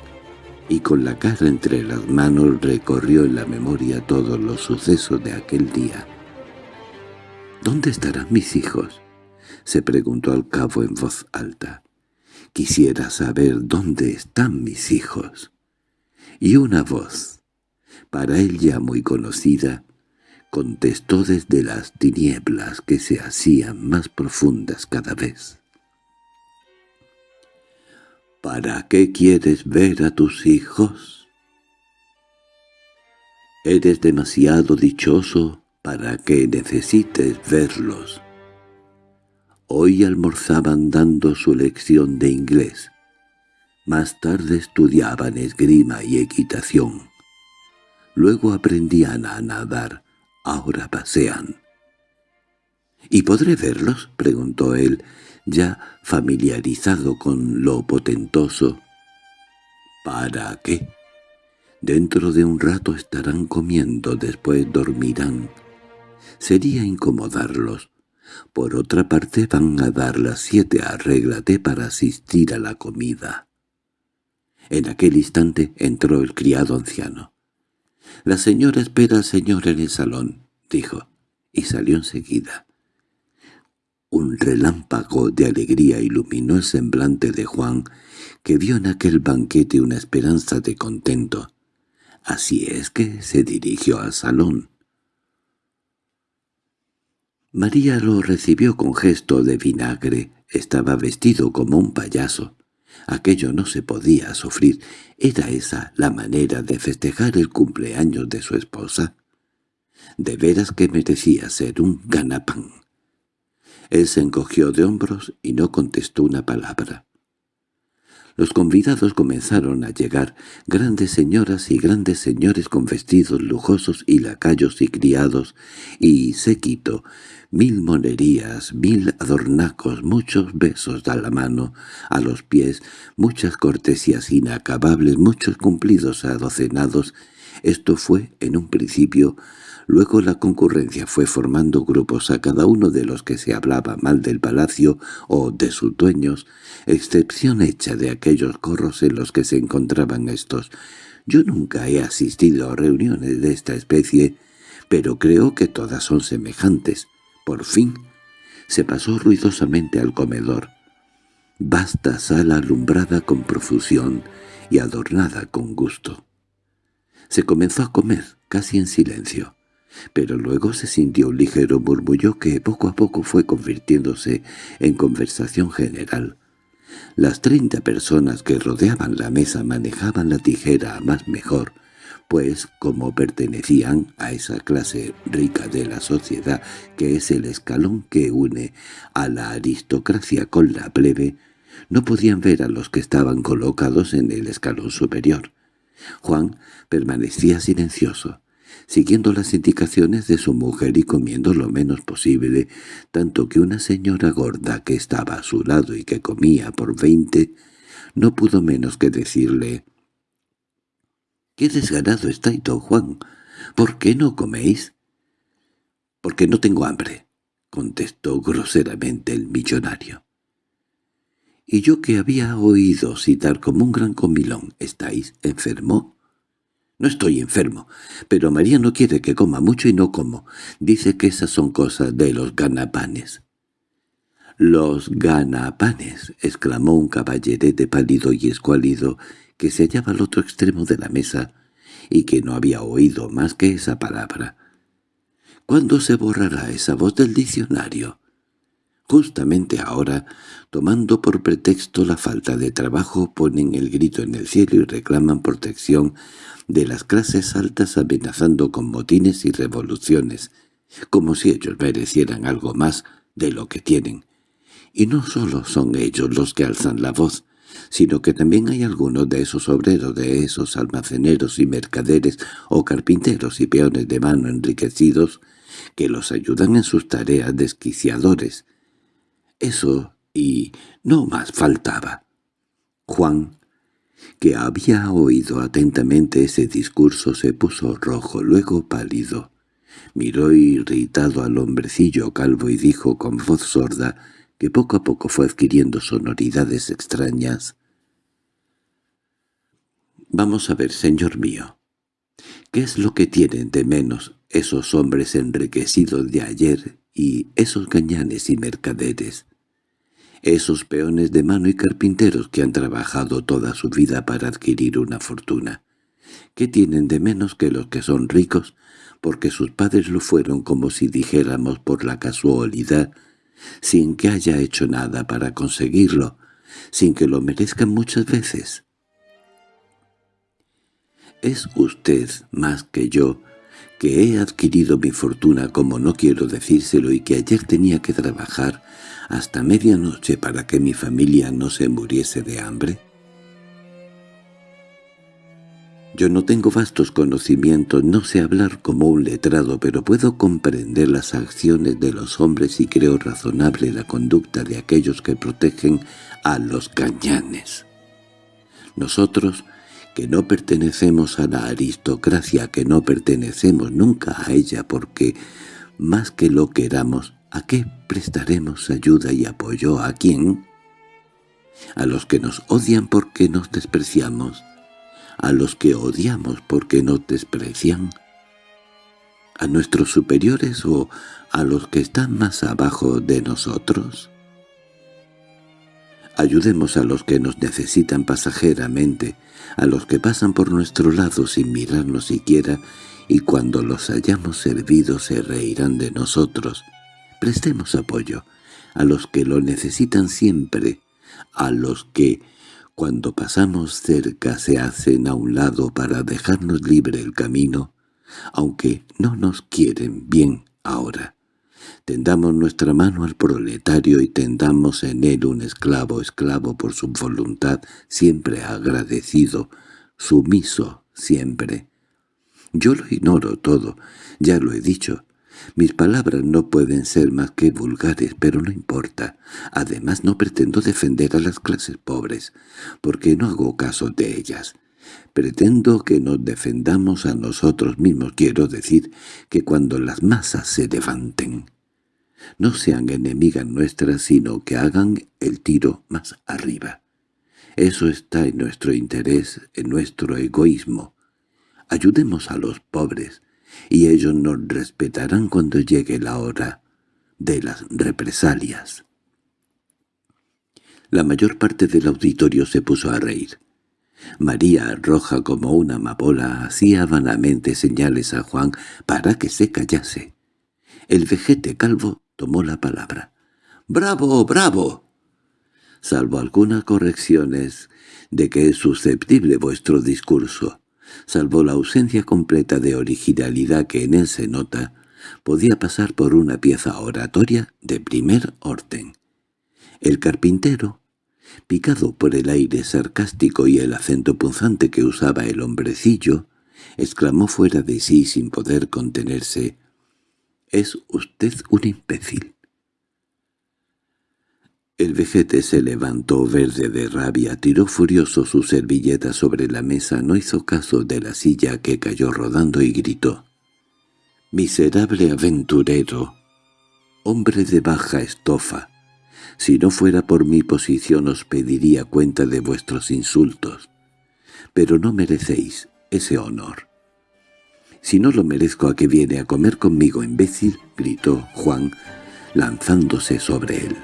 y con la cara entre las manos recorrió en la memoria todos los sucesos de aquel día. —¿Dónde estarán mis hijos? —se preguntó al cabo en voz alta. —Quisiera saber dónde están mis hijos. Y una voz, para él ya muy conocida, contestó desde las tinieblas que se hacían más profundas cada vez. ¿Para qué quieres ver a tus hijos? Eres demasiado dichoso para que necesites verlos. Hoy almorzaban dando su lección de inglés. Más tarde estudiaban esgrima y equitación. Luego aprendían a nadar, ahora pasean. —¿Y podré verlos? —preguntó él, ya familiarizado con lo potentoso. ¿Para qué? Dentro de un rato estarán comiendo, después dormirán. Sería incomodarlos. Por otra parte van a dar las siete, arréglate para asistir a la comida. En aquel instante entró el criado anciano. «La señora espera al señor en el salón», dijo, y salió enseguida. Un relámpago de alegría iluminó el semblante de Juan, que vio en aquel banquete una esperanza de contento. Así es que se dirigió al salón. María lo recibió con gesto de vinagre. Estaba vestido como un payaso. Aquello no se podía sufrir. ¿Era esa la manera de festejar el cumpleaños de su esposa? De veras que merecía ser un ganapán. Él se encogió de hombros y no contestó una palabra. Los convidados comenzaron a llegar, grandes señoras y grandes señores con vestidos lujosos y lacayos y criados, y séquito, mil monerías, mil adornacos, muchos besos a la mano, a los pies, muchas cortesías inacabables, muchos cumplidos adocenados. Esto fue, en un principio, Luego la concurrencia fue formando grupos a cada uno de los que se hablaba mal del palacio o de sus dueños, excepción hecha de aquellos corros en los que se encontraban estos. Yo nunca he asistido a reuniones de esta especie, pero creo que todas son semejantes. Por fin, se pasó ruidosamente al comedor. Vasta sala alumbrada con profusión y adornada con gusto. Se comenzó a comer, casi en silencio pero luego se sintió un ligero murmullo que poco a poco fue convirtiéndose en conversación general. Las treinta personas que rodeaban la mesa manejaban la tijera a más mejor, pues como pertenecían a esa clase rica de la sociedad que es el escalón que une a la aristocracia con la plebe, no podían ver a los que estaban colocados en el escalón superior. Juan permanecía silencioso siguiendo las indicaciones de su mujer y comiendo lo menos posible, tanto que una señora gorda que estaba a su lado y que comía por veinte, no pudo menos que decirle «¡Qué desganado estáis, don Juan! ¿Por qué no coméis?» «Porque no tengo hambre», contestó groseramente el millonario. «Y yo que había oído citar como un gran comilón, ¿estáis enfermo?» No estoy enfermo, pero María no quiere que coma mucho y no como. Dice que esas son cosas de los ganapanes. —¡Los ganapanes! —exclamó un caballerete pálido y escuálido que se hallaba al otro extremo de la mesa y que no había oído más que esa palabra. —¿Cuándo se borrará esa voz del diccionario? Justamente ahora, tomando por pretexto la falta de trabajo, ponen el grito en el cielo y reclaman protección de las clases altas amenazando con motines y revoluciones, como si ellos merecieran algo más de lo que tienen. Y no solo son ellos los que alzan la voz, sino que también hay algunos de esos obreros, de esos almaceneros y mercaderes o carpinteros y peones de mano enriquecidos que los ayudan en sus tareas desquiciadores. Eso y no más faltaba. Juan, que había oído atentamente ese discurso, se puso rojo, luego pálido. Miró irritado al hombrecillo calvo y dijo con voz sorda, que poco a poco fue adquiriendo sonoridades extrañas. «Vamos a ver, señor mío, ¿qué es lo que tienen de menos esos hombres enriquecidos de ayer y esos gañanes y mercaderes?» esos peones de mano y carpinteros que han trabajado toda su vida para adquirir una fortuna. ¿Qué tienen de menos que los que son ricos? Porque sus padres lo fueron como si dijéramos por la casualidad sin que haya hecho nada para conseguirlo, sin que lo merezcan muchas veces. Es usted más que yo, que he adquirido mi fortuna como no quiero decírselo y que ayer tenía que trabajar hasta medianoche para que mi familia no se muriese de hambre? Yo no tengo vastos conocimientos, no sé hablar como un letrado, pero puedo comprender las acciones de los hombres y creo razonable la conducta de aquellos que protegen a los cañanes. Nosotros, que no pertenecemos a la aristocracia, que no pertenecemos nunca a ella porque, más que lo queramos, ¿a qué prestaremos ayuda y apoyo a quién? A los que nos odian porque nos despreciamos, a los que odiamos porque nos desprecian, a nuestros superiores o a los que están más abajo de nosotros. Ayudemos a los que nos necesitan pasajeramente, a los que pasan por nuestro lado sin mirarnos siquiera, y cuando los hayamos servido se reirán de nosotros. Prestemos apoyo a los que lo necesitan siempre, a los que cuando pasamos cerca se hacen a un lado para dejarnos libre el camino, aunque no nos quieren bien ahora. Tendamos nuestra mano al proletario y tendamos en él un esclavo, esclavo por su voluntad, siempre agradecido, sumiso siempre. Yo lo ignoro todo, ya lo he dicho, mis palabras no pueden ser más que vulgares, pero no importa. Además no pretendo defender a las clases pobres, porque no hago caso de ellas. Pretendo que nos defendamos a nosotros mismos, quiero decir que cuando las masas se levanten, no sean enemigas nuestras, sino que hagan el tiro más arriba. Eso está en nuestro interés, en nuestro egoísmo. Ayudemos a los pobres, y ellos nos respetarán cuando llegue la hora de las represalias. La mayor parte del auditorio se puso a reír. María, roja como una amapola, hacía vanamente señales a Juan para que se callase. El vejete calvo tomó la palabra. «¡Bravo, bravo!» Salvo algunas correcciones de que es susceptible vuestro discurso salvo la ausencia completa de originalidad que en él se nota, podía pasar por una pieza oratoria de primer orden. El carpintero, picado por el aire sarcástico y el acento punzante que usaba el hombrecillo, exclamó fuera de sí sin poder contenerse, «Es usted un imbécil». El vejete se levantó verde de rabia, tiró furioso su servilleta sobre la mesa, no hizo caso de la silla que cayó rodando y gritó. «¡Miserable aventurero! ¡Hombre de baja estofa! Si no fuera por mi posición os pediría cuenta de vuestros insultos. Pero no merecéis ese honor. «Si no lo merezco, ¿a que viene a comer conmigo, imbécil?» gritó Juan, lanzándose sobre él.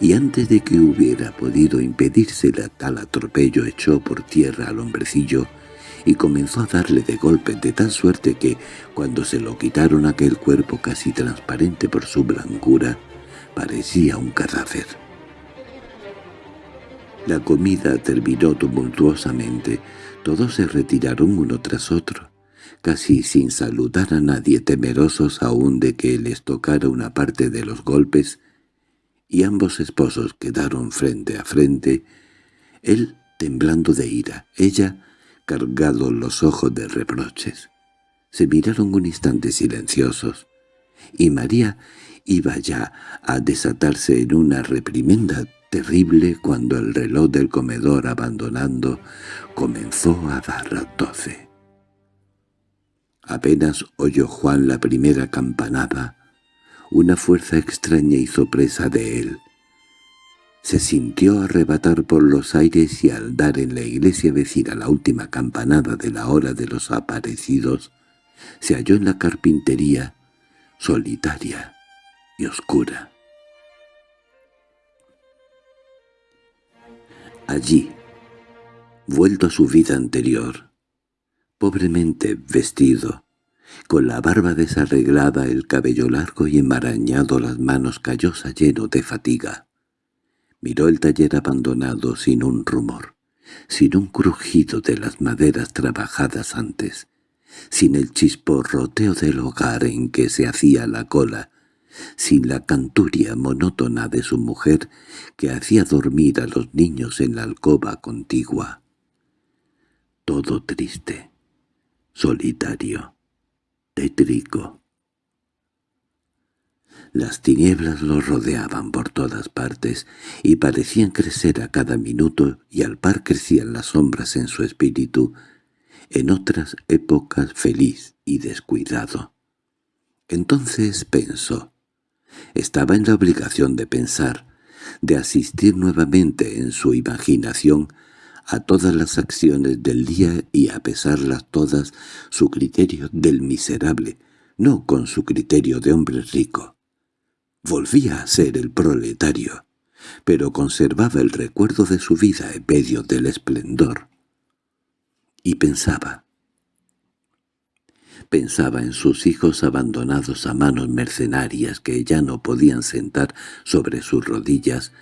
Y antes de que hubiera podido impedírsele tal atropello, echó por tierra al hombrecillo y comenzó a darle de golpes de tal suerte que, cuando se lo quitaron aquel cuerpo casi transparente por su blancura, parecía un cadáver. La comida terminó tumultuosamente. Todos se retiraron uno tras otro, casi sin saludar a nadie, temerosos aún de que les tocara una parte de los golpes, y ambos esposos quedaron frente a frente, él temblando de ira, ella cargado los ojos de reproches. Se miraron un instante silenciosos, y María iba ya a desatarse en una reprimenda terrible cuando el reloj del comedor abandonando comenzó a dar las doce. Apenas oyó Juan la primera campanada, una fuerza extraña hizo presa de él. Se sintió arrebatar por los aires y al dar en la iglesia vecina la última campanada de la hora de los aparecidos, se halló en la carpintería, solitaria y oscura. Allí, vuelto a su vida anterior, pobremente vestido, con la barba desarreglada, el cabello largo y enmarañado, las manos callosa lleno de fatiga. Miró el taller abandonado sin un rumor, sin un crujido de las maderas trabajadas antes, sin el chisporroteo del hogar en que se hacía la cola, sin la canturia monótona de su mujer que hacía dormir a los niños en la alcoba contigua. Todo triste, solitario, tétrico. Las tinieblas lo rodeaban por todas partes y parecían crecer a cada minuto y al par crecían las sombras en su espíritu, en otras épocas feliz y descuidado. Entonces pensó, estaba en la obligación de pensar, de asistir nuevamente en su imaginación a todas las acciones del día y a pesarlas todas su criterio del miserable, no con su criterio de hombre rico. Volvía a ser el proletario, pero conservaba el recuerdo de su vida en medio del esplendor. Y pensaba, Pensaba en sus hijos abandonados a manos mercenarias que ya no podían sentar sobre sus rodillas,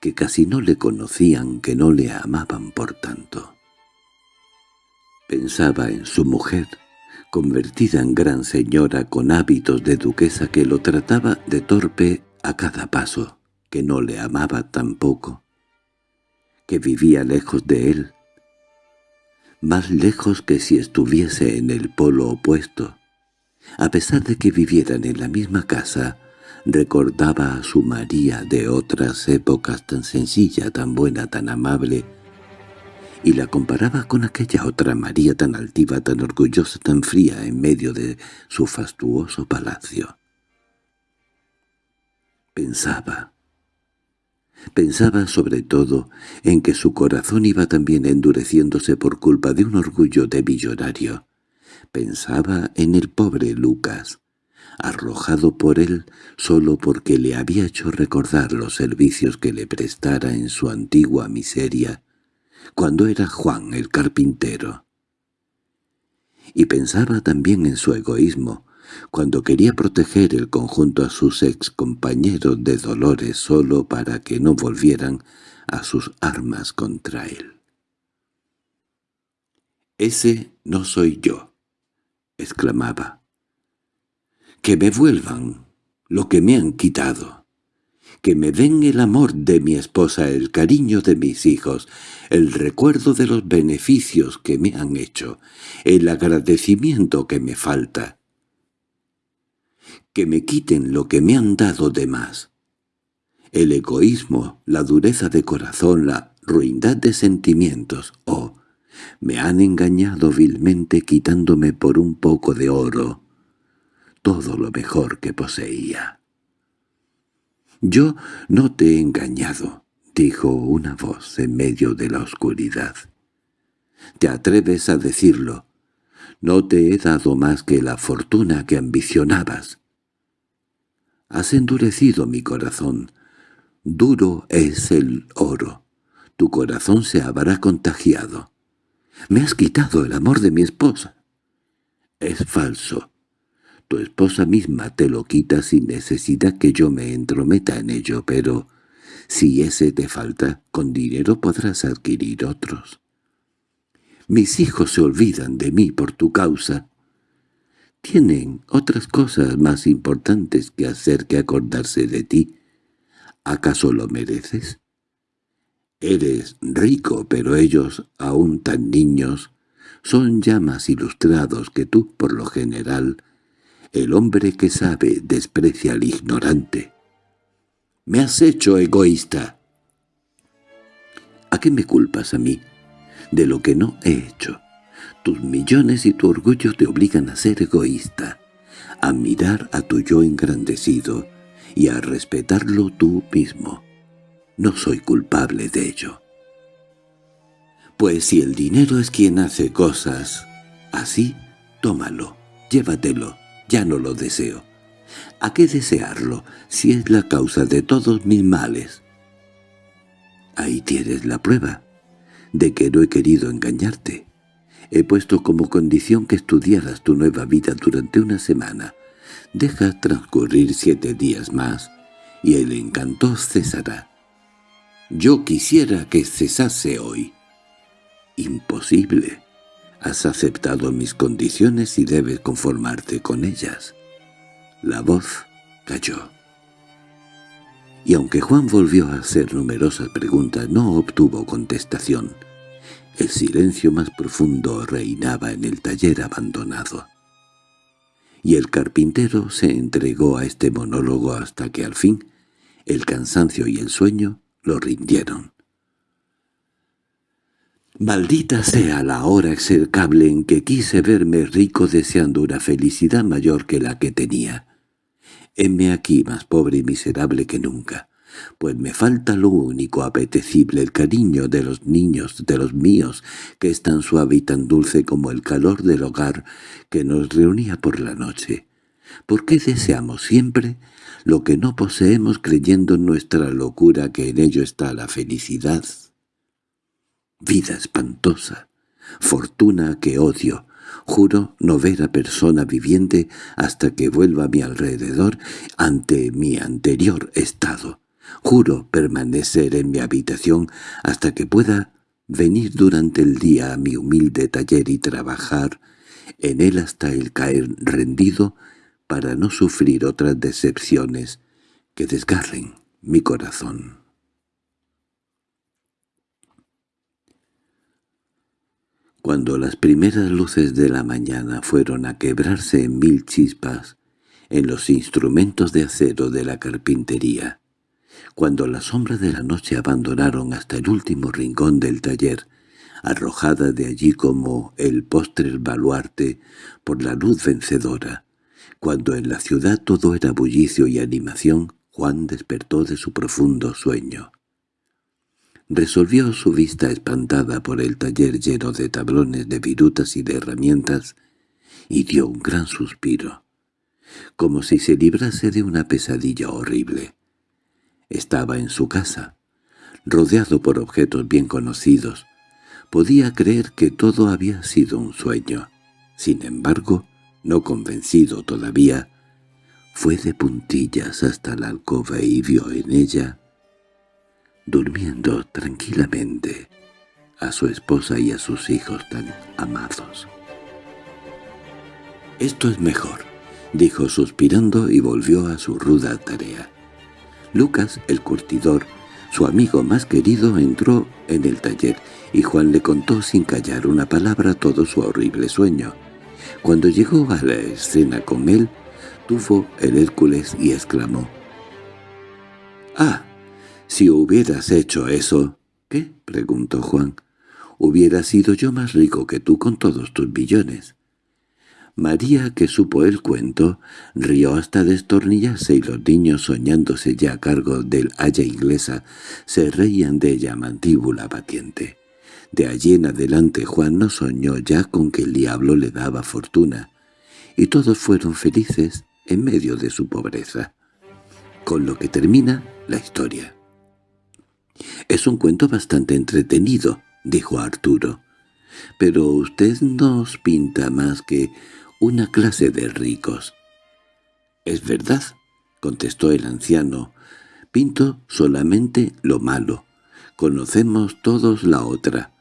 que casi no le conocían, que no le amaban por tanto. Pensaba en su mujer, convertida en gran señora con hábitos de duquesa que lo trataba de torpe a cada paso, que no le amaba tampoco, que vivía lejos de él, más lejos que si estuviese en el polo opuesto. A pesar de que vivieran en la misma casa, recordaba a su María de otras épocas tan sencilla, tan buena, tan amable, y la comparaba con aquella otra María tan altiva, tan orgullosa, tan fría en medio de su fastuoso palacio. Pensaba, Pensaba sobre todo en que su corazón iba también endureciéndose por culpa de un orgullo de millonario. Pensaba en el pobre Lucas, arrojado por él solo porque le había hecho recordar los servicios que le prestara en su antigua miseria, cuando era Juan el carpintero. Y pensaba también en su egoísmo, cuando quería proteger el conjunto a sus ex compañeros de dolores solo para que no volvieran a sus armas contra él. «Ese no soy yo», exclamaba. «Que me vuelvan lo que me han quitado, que me den el amor de mi esposa, el cariño de mis hijos, el recuerdo de los beneficios que me han hecho, el agradecimiento que me falta, que me quiten lo que me han dado de más. El egoísmo, la dureza de corazón, la ruindad de sentimientos, oh, me han engañado vilmente quitándome por un poco de oro todo lo mejor que poseía. «Yo no te he engañado», dijo una voz en medio de la oscuridad. Te atreves a decirlo. No te he dado más que la fortuna que ambicionabas. Has endurecido mi corazón. Duro es el oro. Tu corazón se habrá contagiado. Me has quitado el amor de mi esposa. Es falso. Tu esposa misma te lo quita sin necesidad que yo me entrometa en ello, pero si ese te falta, con dinero podrás adquirir otros. Mis hijos se olvidan de mí por tu causa. Tienen otras cosas más importantes que hacer que acordarse de ti. ¿Acaso lo mereces? Eres rico, pero ellos, aún tan niños, son ya más ilustrados que tú, por lo general. El hombre que sabe desprecia al ignorante. —Me has hecho egoísta. ¿A qué me culpas a mí? De lo que no he hecho. Tus millones y tu orgullo te obligan a ser egoísta, a mirar a tu yo engrandecido y a respetarlo tú mismo. No soy culpable de ello. Pues si el dinero es quien hace cosas así, tómalo, llévatelo, ya no lo deseo. ¿A qué desearlo, si es la causa de todos mis males? Ahí tienes la prueba de que no he querido engañarte. He puesto como condición que estudiaras tu nueva vida durante una semana. Deja transcurrir siete días más, y el encanto cesará. Yo quisiera que cesase hoy. Imposible. Has aceptado mis condiciones y debes conformarte con ellas. La voz cayó. Y aunque Juan volvió a hacer numerosas preguntas, no obtuvo contestación. El silencio más profundo reinaba en el taller abandonado. Y el carpintero se entregó a este monólogo hasta que al fin el cansancio y el sueño lo rindieron. Maldita sea la hora execrable en que quise verme rico deseando una felicidad mayor que la que tenía. Heme aquí más pobre y miserable que nunca, pues me falta lo único apetecible, el cariño de los niños, de los míos, que es tan suave y tan dulce como el calor del hogar que nos reunía por la noche. ¿Por qué deseamos siempre lo que no poseemos creyendo en nuestra locura que en ello está la felicidad? Vida espantosa, fortuna que odio, Juro no ver a persona viviente hasta que vuelva a mi alrededor ante mi anterior estado. Juro permanecer en mi habitación hasta que pueda venir durante el día a mi humilde taller y trabajar en él hasta el caer rendido para no sufrir otras decepciones que desgarren mi corazón. Cuando las primeras luces de la mañana fueron a quebrarse en mil chispas en los instrumentos de acero de la carpintería, cuando las sombras de la noche abandonaron hasta el último rincón del taller, arrojada de allí como el postre baluarte por la luz vencedora, cuando en la ciudad todo era bullicio y animación, Juan despertó de su profundo sueño. Resolvió su vista espantada por el taller lleno de tablones de virutas y de herramientas, y dio un gran suspiro, como si se librase de una pesadilla horrible. Estaba en su casa, rodeado por objetos bien conocidos. Podía creer que todo había sido un sueño. Sin embargo, no convencido todavía, fue de puntillas hasta la alcoba y vio en ella durmiendo tranquilamente, a su esposa y a sus hijos tan amados. «Esto es mejor», dijo suspirando y volvió a su ruda tarea. Lucas, el curtidor, su amigo más querido, entró en el taller y Juan le contó sin callar una palabra todo su horrible sueño. Cuando llegó a la escena con él, tuvo el Hércules y exclamó «¡Ah! Si hubieras hecho eso... —¿Qué? —preguntó Juan. —Hubiera sido yo más rico que tú con todos tus billones. María, que supo el cuento, rió hasta destornillarse y los niños, soñándose ya a cargo del haya inglesa, se reían de ella mandíbula batiente. De allí en adelante Juan no soñó ya con que el diablo le daba fortuna, y todos fueron felices en medio de su pobreza. Con lo que termina la historia. «Es un cuento bastante entretenido», dijo Arturo. «Pero usted nos pinta más que una clase de ricos». «Es verdad», contestó el anciano. «Pinto solamente lo malo. Conocemos todos la otra.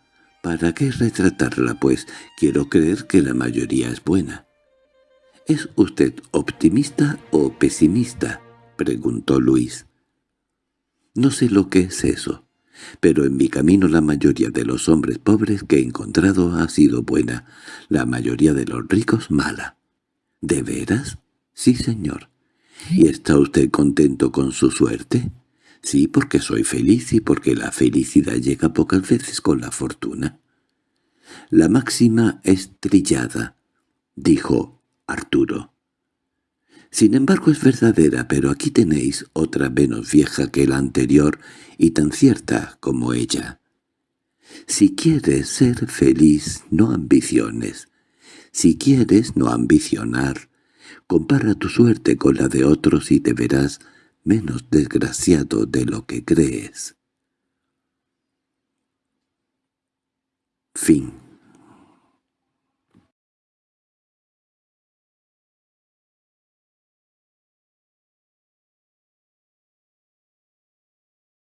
¿Para qué retratarla, pues? Quiero creer que la mayoría es buena». —¿Es usted optimista o pesimista? —preguntó Luis. —No sé lo que es eso, pero en mi camino la mayoría de los hombres pobres que he encontrado ha sido buena, la mayoría de los ricos mala. —¿De veras? —Sí, señor. —¿Y está usted contento con su suerte? —Sí, porque soy feliz y porque la felicidad llega pocas veces con la fortuna. —La máxima es trillada —dijo Arturo. Sin embargo es verdadera, pero aquí tenéis otra menos vieja que la anterior y tan cierta como ella. Si quieres ser feliz, no ambiciones. Si quieres no ambicionar, compara tu suerte con la de otros y te verás menos desgraciado de lo que crees. Fin